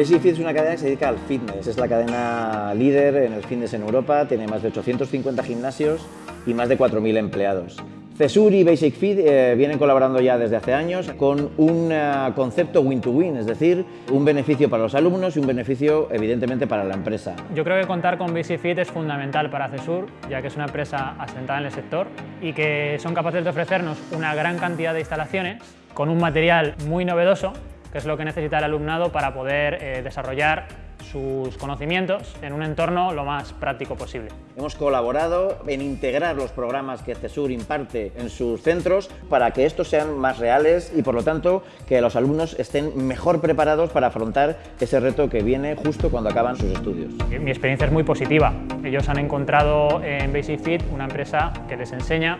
Basic Fit es una cadena que se dedica al fitness, es la cadena líder en el fitness en Europa, tiene más de 850 gimnasios y más de 4.000 empleados. CESUR y Basic Fit eh, vienen colaborando ya desde hace años con un uh, concepto win-to-win, -win, es decir, un beneficio para los alumnos y un beneficio evidentemente para la empresa. Yo creo que contar con Basic Fit es fundamental para CESUR, ya que es una empresa asentada en el sector y que son capaces de ofrecernos una gran cantidad de instalaciones con un material muy novedoso, que es lo que necesita el alumnado para poder eh, desarrollar sus conocimientos en un entorno lo más práctico posible. Hemos colaborado en integrar los programas que CESUR imparte en sus centros para que estos sean más reales y por lo tanto que los alumnos estén mejor preparados para afrontar ese reto que viene justo cuando acaban sus estudios. Mi experiencia es muy positiva. Ellos han encontrado en Basic Fit una empresa que les enseña,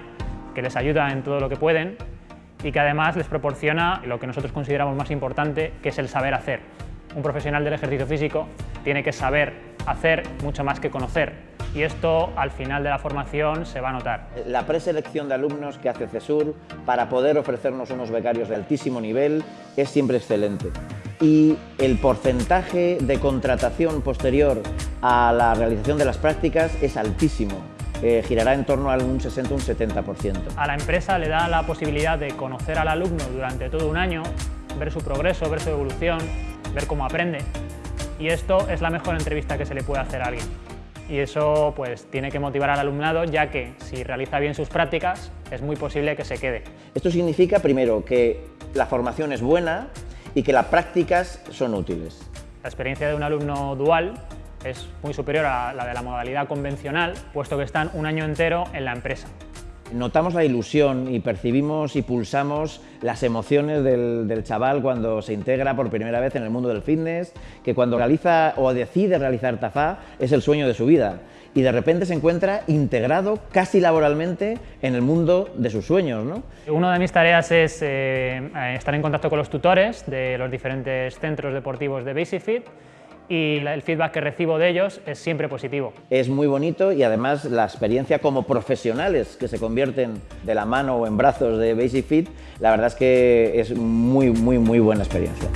que les ayuda en todo lo que pueden y que además les proporciona lo que nosotros consideramos más importante, que es el saber hacer un profesional del ejercicio físico tiene que saber hacer mucho más que conocer y esto al final de la formación se va a notar. La preselección de alumnos que hace CESUR para poder ofrecernos unos becarios de altísimo nivel es siempre excelente y el porcentaje de contratación posterior a la realización de las prácticas es altísimo. Eh, girará en torno a un 60 un 70%. A la empresa le da la posibilidad de conocer al alumno durante todo un año, ver su progreso, ver su evolución, ver cómo aprende. Y esto es la mejor entrevista que se le puede hacer a alguien. Y eso pues tiene que motivar al alumnado, ya que si realiza bien sus prácticas, es muy posible que se quede. Esto significa, primero, que la formación es buena y que las prácticas son útiles. La experiencia de un alumno dual es muy superior a la de la modalidad convencional, puesto que están un año entero en la empresa. Notamos la ilusión y percibimos y pulsamos las emociones del, chaval cuando se integra por primera vez en el mundo del fitness, que cuando realiza o decide realizar TAFA es el sueño de su vida y de repente se encuentra integrado casi laboralmente en el mundo de sus sueños. ¿no? Una de mis tareas es eh, estar en contacto con los tutores de los diferentes centros deportivos de Basic Fit y el feedback que recibo de ellos es siempre positivo. Es muy bonito y además la experiencia como profesionales que se convierten de la mano o en brazos de Basic Fit, la verdad es que es muy, muy, muy buena experiencia.